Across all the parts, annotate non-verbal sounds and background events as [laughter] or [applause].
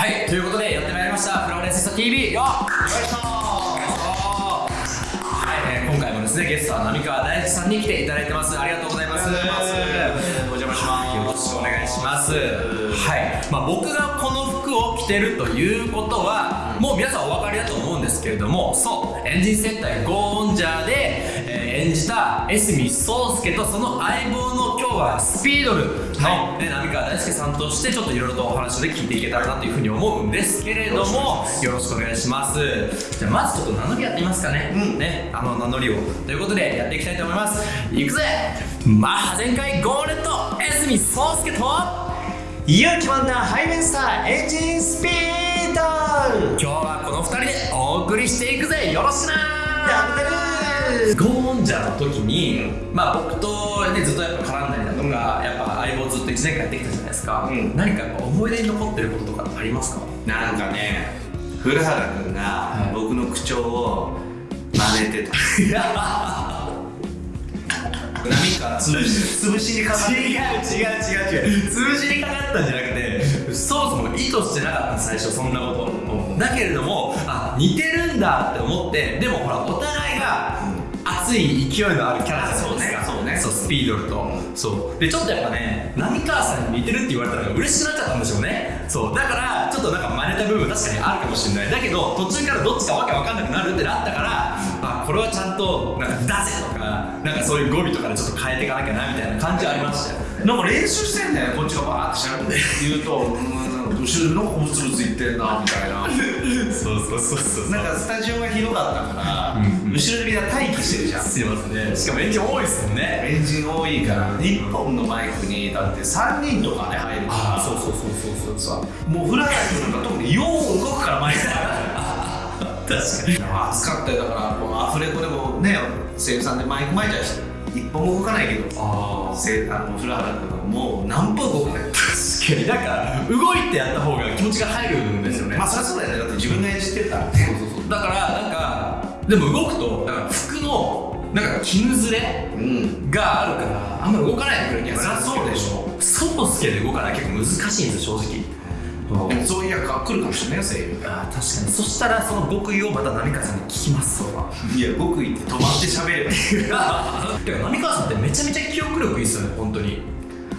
はいということでやってまいりましたフローレンスト TV よよいしょはい、えー今回もですねゲストは浪川大地さんに来ていただいてます。ありがとうございます。お邪魔します。よろしくお願いします。はい、まあ、僕がこの服を着てるということはもう皆さんお分かりだと思うんですけれどもそうエンジン戦隊ゴーンジャーで、えー演じた江角壮介とその相棒の今日はスピードルの、ね、浪川大輔さんとしてちょっといろいろとお話で聞いていけたらなというふうに思うんですけれどもよろしくお願いします。じゃあまずちょっと名乗りやってみますかね、ねあの名乗りを。ということでやっていきたいと思います。いくぜ。マッハ全開ゴーレット江角壮介と勇気満タンハイメンスターエンジンスピード今日はこの2人でお送りしていくぜ。よろしくなやってるゴーンジャーの時に、まあ僕と、ね、ずっとやっぱ絡んだりだとか、やっぱ相棒ずっと1年間やってきたじゃないですか、うん。何かやっぱ思い出に残ってることとかありますか？なんかね古原君が僕の口調を真似てた。[laughs] 波から潰し潰しにかかって違う違う違う違う。潰しにかかったんじゃなくてそもそも意図してなかった最初そんなこと、だけれどもあ似てるんだって思ってでもほらお互いが熱い勢いのあるキャラじゃないですか。そうね。そうスピードルと、そう。でちょっとやっぱね浪川さんに似てるって言われたら嬉しくなっちゃったんでしょうね。そう。だからちょっとなんか真似た部分確かにあるかもしれない。だけど途中からどっちかわけわかんなくなるってなったからあこれはちゃんとなんか「だぜ」とかなんかそういう語尾とかでちょっと変えていかなきゃなみたいな感じはありましたよ。なんか練習してんだよこっちがバーってしゃべって。言うとう。ん後ろでなんかブツブツ言ってんなみたいな。そうそうそうそうなんかスタジオが広かったから、うんうん。後ろでみんな待機してるじゃん。すいますね。しかもエンジン多いですもんね。エンジン多いから1本のマイクにだって3人とかで入るから。そうそうそうそうそうそう。もうフラガイなんか特によう動くからマイク。が [laughs] 確かに。暑かったよだからこのアフレコでもね声優さんでマイク巻いたりし。て一本も動かないけどあせあのフラ原君はもう何分動かない確かに。なんか動いてやった方が気持ちが入るんですよね。まあそりゃそうだよね。だって自分が演じてるからね。そうそうそう。だからなんかでも動くとだから服のなんか絹ずれうん。があるからあんまり動かないでくれる気がするんそりゃそうでしょ。外つけで動かない結構難しいんですよ正直そういう役が来るかもしれないよ声優あー確かに。そしたらその極意をまた浪川さんに聞きますそれはいや極意って止まって喋ればいい。[laughs] てか浪川さんってめちゃめちゃ記憶力いいっすよね本当に。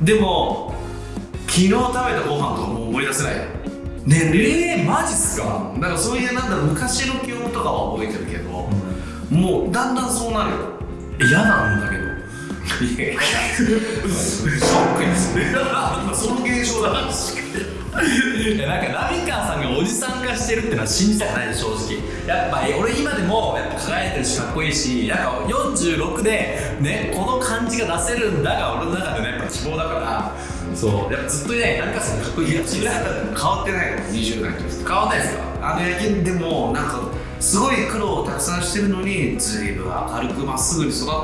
でも昨日食べたご飯とかもう思い出せない。年齢。えー、マジっすか？だからそういうなんだ昔の記憶とかは覚えてるけど、もうだんだんそうなるよ。嫌なんだけど。いやいや [laughs] ショックですね。今 [laughs] その現象だ。からいやなんか浪川さんがおじさん化してるってのは信じたくないです正直。やっぱ俺今でもやっぱ輝いてるしかっこいいしなんか46でねこの感じが出せるんだが俺の中でねやっぱ希望だから。そう。やっぱずっとね浪川さんかっこいいらしいです変わってないの20代の時変わんないですか？あの野球でもなんかすごい苦労をたくさんしてるのにずいぶん明るくまっすぐに育ったな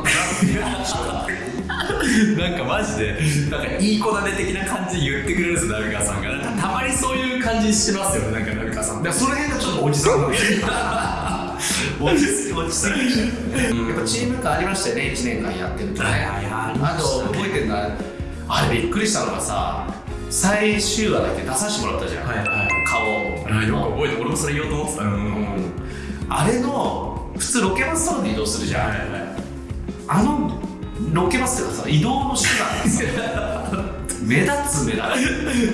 って [laughs] [laughs] なんかマジでなんかいい子だね的な感じで言ってくれるんですよ浪川さんが。なんかたまにそういう感じしてますよねなんか浪川さん。だからその辺がちょっとおじさん落ち落ち着きやっぱチーム感ありましたよね1年間やってると。ねはいはいはい。あと覚えてるのはあれびっくりしたのがさ最終話だけ出させてもらったじゃん、はいはい。顔あよく覚えて俺もそれ言おうと思ってた。うんあれの普通ロケバスとかで移動するじゃん、はいはい。あのロケバスっていうかさ移動の手段目立つ目立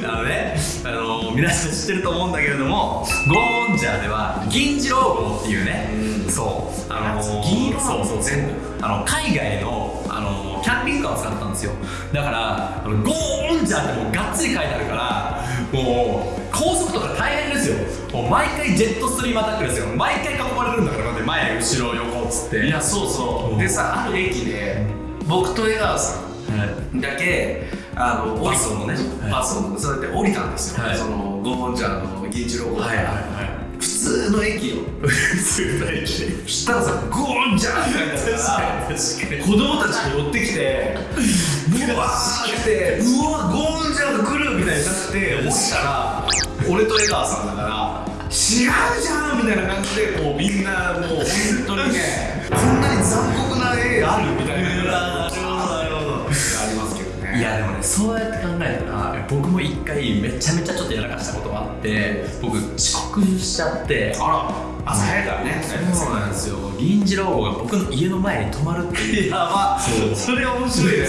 あのね、あの皆さん知ってると思うんだけれども、ゴーンジャーでは銀次郎号っていうね、うんそう、あの銀色そうそう全部あの海外のあのキャンピングカーを使ったんですよ。だからあのゴーンジャーってもうがっつり書いてあるから、もう高速とか大変ですよ。もう毎回ジェットストリームアタックですよ。毎回囲まれるんだから、前後ろ横っつって。いやそうそう、うんでさある駅で僕と江川さはい。んだけあの降りバスのね。はいバスのそうやって降りたんですよ、はい。そのゴーンジャーの銀次郎号。から、はいはい。普通の駅よはい。普通の駅。そしたらさゴーンジャーって書いてあるから確かに。子供たちが寄ってきてうわーってうわゴーンジャーが来るみたいになって落ちたら俺と江川さんだから違うじゃんみたいな感じでこうみんなもう本当にね [laughs] こんなに残酷な絵あるみたいななるほど。ありますけどね。いやでもねそうやって考えたら僕も一回めちゃめちゃちょっとやらかしたことがあって僕遅刻しちゃってあら朝早いからね。そうなんですよ。銀次郎号が僕の家の前に止まるっていう。[laughs] やば。そう。それ面白いね。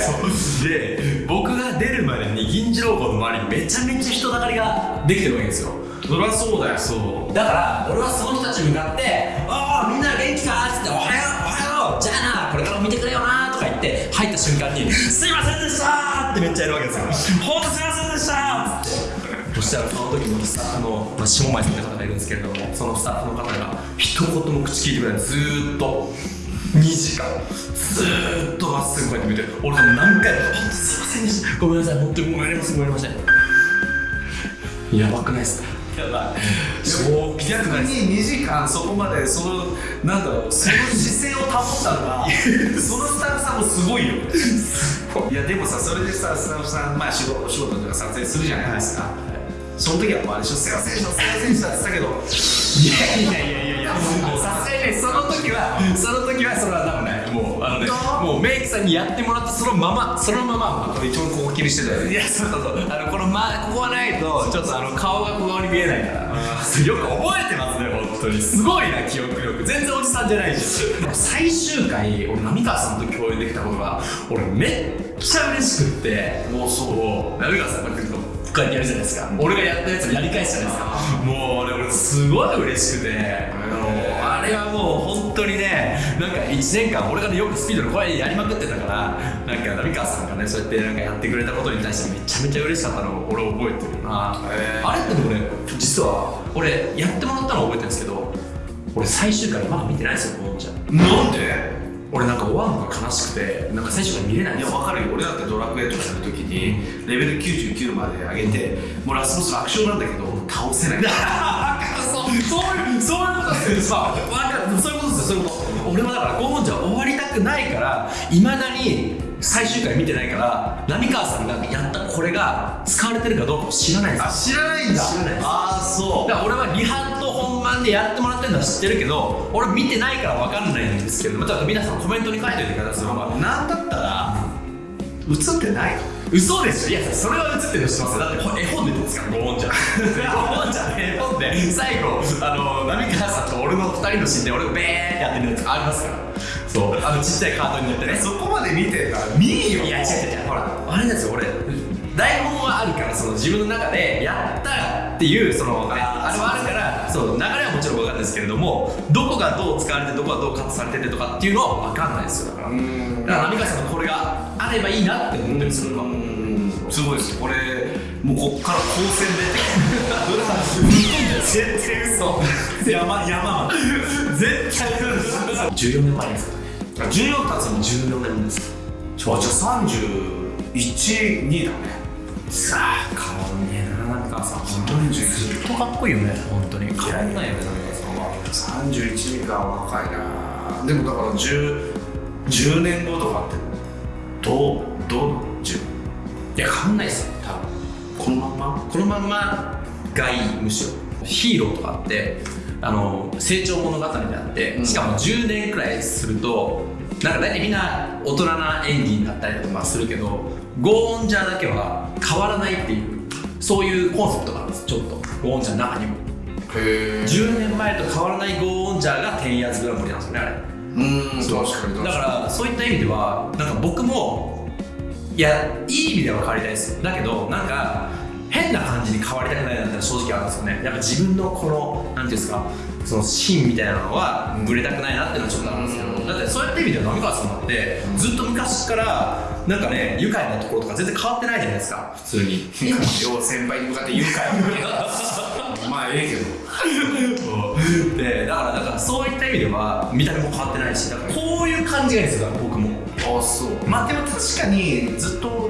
で僕が出るまでに銀次郎号の周りにめちゃめちゃ人だかりができてるわけですよそりゃそうだよ。そう。だから俺はその人たちに向かって「ああみんな元気か?」っつって「おはようおはようじゃあなこれからも見てくれよな」とか言って入った瞬間に「すいませんでした!」ってめっちゃやるわけですよ「ほんとすいませんでした!」って。そしたらその時のスタッフの、まあ、下前さんって方がいるんですけれどもそのスタッフの方が一言も口聞いてくれない。ずーっと。2時間。ずーっとまっすぐこうやって見て俺も何回も「本当すいませんでした。ごめんなさい。本当にごめんなさい。ごめんなさい」やばくないですか？やばいそう逆に2時間そこまでそのなんだろうその姿勢を保ったのが [laughs] そのスタッフさんもすごいよ。い。やでもさそれでさスタッフさんまあ仕事仕事とか撮影するじゃないですか、その時はもうあれでしょすいませんでしたすいませんでしたって言ったけどいやいやいやいやいやさすがにねその時はその時はそれは多分のねもうメイクさんにやってもらったそのままそのままこれ一番ここ気にしてたよいやそう。そうそうあのこの、ま、ここはないとちょっとあの顔が小顔に見えないから。[laughs] よく覚えてますね本当に。すごいな記憶力。全然おじさんじゃないし最終回俺浪川さんと共演できたことが俺めっちゃ嬉しくって。もうそう。浪川さんこうやってこうやってやるじゃないですか。俺がやったやつをやり返すじゃないですか。もう俺俺すごい嬉しくて。あれはもう本当にねなんか1年間俺がねよくスピードの声やりまくってたからなんか浪川さんがねそうやってなんかやってくれたことに対してめちゃめちゃ嬉しかったのを俺覚えてるな。あれってでもね実は俺やってもらったのは覚えてるんですけど俺最終回まだ見てないんですよこのじゃ。なんで？俺なんか終わるのが悲しくてなんか最終回見れないんいや分かるよ。俺だってドラクエとかやるときにレベル99まで上げてもうラスボス楽勝なんだけど倒せない。[laughs] そうそういうそういうことですよ。さわかる。そういうことそういうこと俺はだからゴーンじゃ終わりたくないからいまだに最終回見てないから浪川さんがやったこれが使われてるかどうかを知らないんですよ。知らないんだ。知らないですああそだから俺はリハと本番でやってもらってるのは知ってるけど俺見てないから分かんないんですけどだから皆さんコメントに書いておいてください。なんだったら映ってない？嘘でしょ？いやそれは映ってるの知ってますよ。だってほ絵本で出てますからゴーンちゃんゴーンちゃ。[laughs] 絵本で。最後あの浪川さんと俺の二人のシーンで俺がベーってやってるやつありますから。そう。あのちっちゃいカートに乗ってね。そこまで見てるから見えよ。いや違う違うほらあれですよ。俺台本はあるからその自分の中でやったっていうその、ね、あれはあるからそう流れはもちろんんですけれどもどこがどう使われてどこがどうカットされててとかっていうのは分かんないですよ。だからん。だから浪川さんのこれがあればいいなって思ってるんですよ俺は。すごいですよ。これもうこっから高専出て。絶対嘘。山山絶対嘘14年前ですか14経つの14年です。あじゃあ312だね。さあ変わんねえな浪川さん。本当にず41っとかっこいいよね本当に変わんないよね31が若いな。でもだから 10, 10年後とかってどうどう10いや変わんないですよ多分。このまんま？このまんまがいいむしろ。ヒーローとかってあの成長物語であって、うん。しかも10年くらいするとなんか大体みんな大人な演技になったりとかするけどゴーンジャーだけは変わらないっていうそういうコンセプトがあるんですちょっと。ゴーンジャーの中にも10年前と変わらないゴーンジャーが10 years グランプリなんですよねあれ。うん確かにだからそういった意味ではなんか僕もいやいい意味では変わりたいです。だけどなんか変な感じに変わりたくないなってのは正直あるんですよね。やっぱ自分のこのなんていうんですかその芯みたいなのはぶれたくないなっていうのはちょっとあるんですけど、うん。だってそういった意味では浪川さんだってずっと昔からなんかね愉快なところとか全然変わってないじゃないですか。普通に。両先輩に向かって言うか。よ [laughs] まあええけど。[laughs] でだからだからそういった意味では見た目も変わってないしだからこういう感じがいいんですよ僕も。あそう。まあでも確かにずっと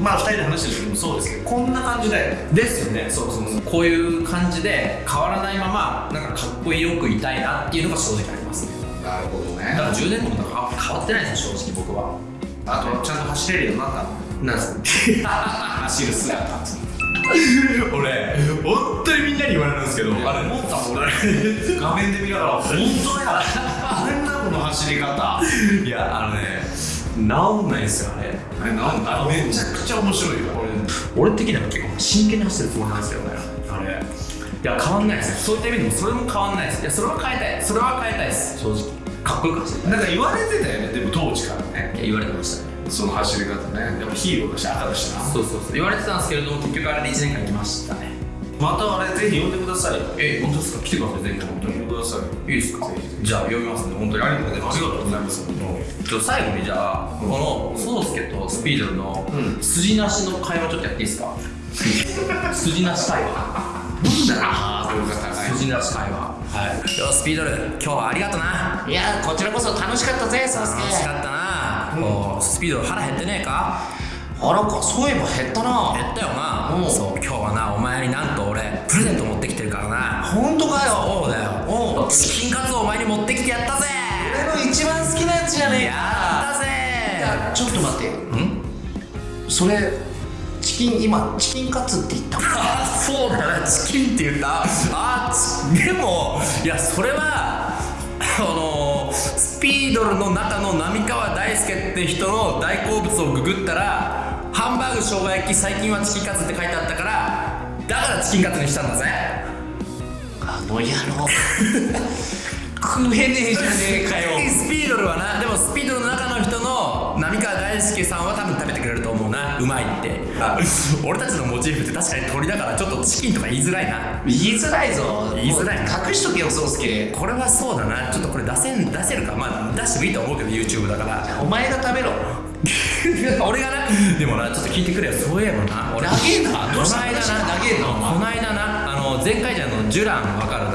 まあ2人で話してる時もそうですけどこんな感じだよ。ねですよね。そうそうそうこういう感じで変わらないままなんかかっこよくいたいなっていうのが正直ありますね。なるほどだから10年後もなんか変わってないですよ正直僕は。あとちゃんと走れるようになった。のなんですか？[laughs] 走る姿 [laughs] 俺本当にみんなに言われるんですけどあれ思ったもん俺画面で見ながら本当やなんだこの走り方。いやあのね治んないですよあれ。あれなんだ？めちゃくちゃ面白いよ。俺的には結構真剣に走ってるつもりなんですよねあれ。いや変わんないですそういった意味でもそれも変わんないです。いやそれは変えたい。それは変えたいです。正直。かっこよく走りたい。なんか言われてたよね。でも当時からね。いや言われてましたねその走り方ね。やっぱヒーローだし赤だしな。そうそうそう。言われてたんですけれども結局あれで1年間行きましたね。またあれぜひ呼んでください。え本当ですか？来てください前回本当呼にんでください。いいですか？じゃあ読みますんで本当にありがとうございます。ありがとうございます。ちょ最後にじゃあこのソウスケとスピードルの筋なしの会話ちょっとやっていいですか？[laughs] 筋なし会話。なんだろうハードルが高い筋なし会話。はい。よスピードル今日はありがとな。いやこちらこそ楽しかったぜサスケ。楽しかったうスピードル腹減ってねえか？あらかそういえば減ったな。減ったよな、うん。そう今日はなお前になんと俺プレゼント持ってきてるからな。本当かよ。そうだよ。チキンカツをお前に持ってきてやったぜ。俺の一番好きなやつじゃねえやったぜ。いやちょっと待って。ん？それチキン今チキンカツって言ったあ [laughs] そうだな。チキンって言った？あちでもいやそれはあのスピードルの中の浪川大輔って人の大好物をググったらハンバーグ生姜焼き最近はチキンカツって書いてあったからだからチキンカツにしたんだぜ。あの野郎。[laughs] 食えねえじゃねえかよ。スピードルはな。でもスピードルの中の人の浪川大輔さんは多分食べてくれると思うな。うまいって。あ。[laughs] 俺たちのモチーフって確かに鳥だからちょっとチキンとか言いづらいな。言いづらいぞ。言いづらい隠しとけよ宗介。これはそうだな。ちょっとこれ出せん出せるか。まあ出してもいいと思うけど YouTube だから。お前が食べろ。[laughs] 俺がな。でもなちょっと聞いてくれよ。そういえばな。俺。長えな。このどうした間な。長えなお前。この間な。あの前回じゃの。ジュランわかる？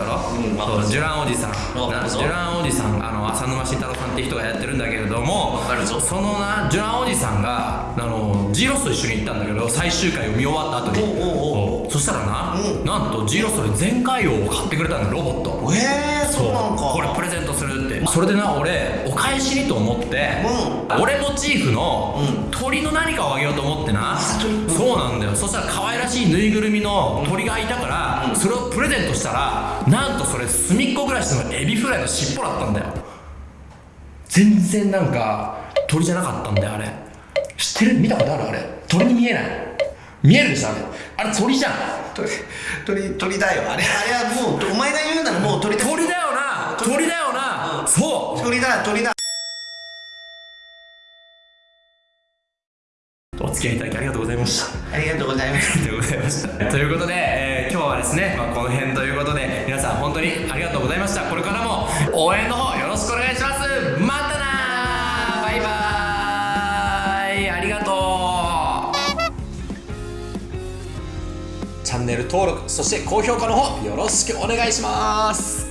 だろ、うんわかるそうジュランおじさん。ジュランおじさんあの浅沼晋太郎さんって人がやってるんだけれどもそのなジュランおじさんがあの G ロスと一緒に行ったんだけど最終回を見終わった後に。おうおそしたらな、うん。なんと G ロスで全回を買ってくれたのロボット。ええそうなんか。これプレゼントするってそれでな俺お返しにと思って、う俺モチーフのうん。鳥の何かをあげようと思ってな、鳥。そうなんだよ。そしたら可愛らしいぬいぐるみの鳥がいたから、それをプレゼントしたらなんとそれすみっコぐらしのエビフライの尻尾だったんだよ。全然なんか鳥じゃなかったんだよあれ。知ってる？見たことある？あれ。鳥に見えない。見えるでしょあれ。あれ鳥じゃん。鳥鳥鳥だよ。あれあれはもうお前が言うならもう鳥だ鳥だよな。鳥だよな、そう鳥だ鳥だお付き合いいただきありがとうございましたありがとうございますありがとうございました。[laughs] ということで、えー今日はですね、まあ、この辺ということで、皆さん本当にありがとうございました。これからも応援の方よろしくお願いします。またなバイバーイありがとうチャンネル登録、そして高評価の方よろしくお願いします。